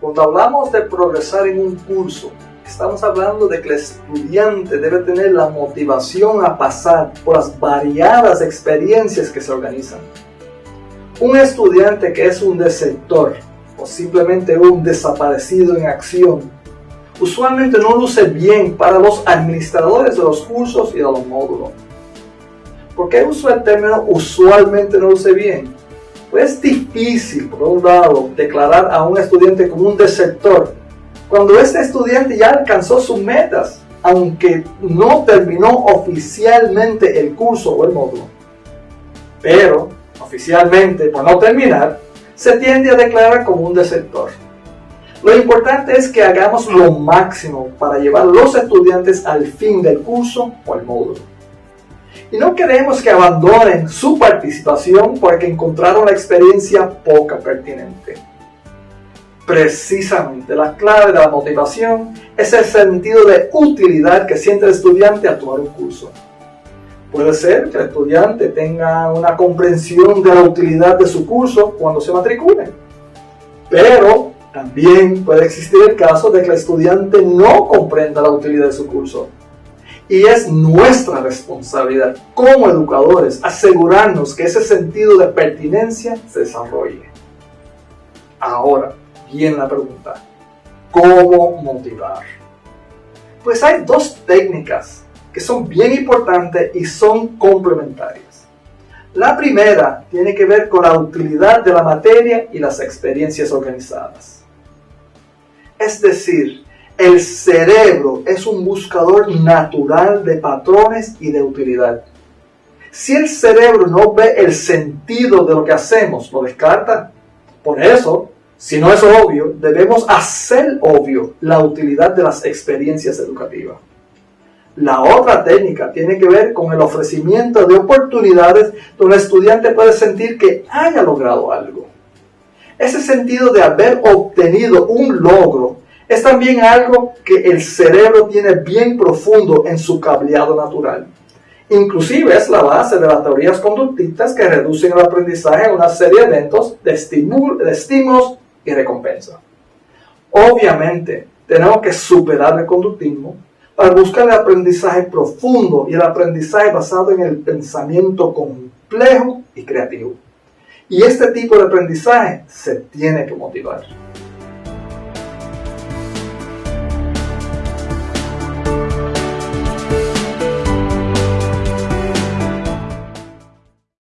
Cuando hablamos de progresar en un curso, estamos hablando de que el estudiante debe tener la motivación a pasar por las variadas experiencias que se organizan. Un estudiante que es un desertor o simplemente un desaparecido en acción usualmente no luce bien para los administradores de los cursos y de los módulos. ¿Por qué uso el término usualmente no luce bien? Es difícil, por un lado, declarar a un estudiante como un desertor cuando este estudiante ya alcanzó sus metas, aunque no terminó oficialmente el curso o el módulo. Pero, oficialmente, por no terminar, se tiende a declarar como un desertor. Lo importante es que hagamos lo máximo para llevar los estudiantes al fin del curso o el módulo. Y no queremos que abandonen su participación porque encontraron la experiencia poca pertinente. Precisamente la clave de la motivación es el sentido de utilidad que siente el estudiante al tomar un curso. Puede ser que el estudiante tenga una comprensión de la utilidad de su curso cuando se matricule. Pero también puede existir el caso de que el estudiante no comprenda la utilidad de su curso. Y es nuestra responsabilidad como educadores asegurarnos que ese sentido de pertinencia se desarrolle. Ahora, viene la pregunta, ¿cómo motivar? Pues hay dos técnicas que son bien importantes y son complementarias. La primera tiene que ver con la utilidad de la materia y las experiencias organizadas. Es decir, el cerebro es un buscador natural de patrones y de utilidad. Si el cerebro no ve el sentido de lo que hacemos, lo descarta. Por eso, si no es obvio, debemos hacer obvio la utilidad de las experiencias educativas. La otra técnica tiene que ver con el ofrecimiento de oportunidades donde el estudiante puede sentir que haya logrado algo. Ese sentido de haber obtenido un logro es también algo que el cerebro tiene bien profundo en su cableado natural. Inclusive es la base de las teorías conductistas que reducen el aprendizaje a una serie de eventos de, de estímulos y recompensa. Obviamente, tenemos que superar el conductismo para buscar el aprendizaje profundo y el aprendizaje basado en el pensamiento complejo y creativo. Y este tipo de aprendizaje se tiene que motivar.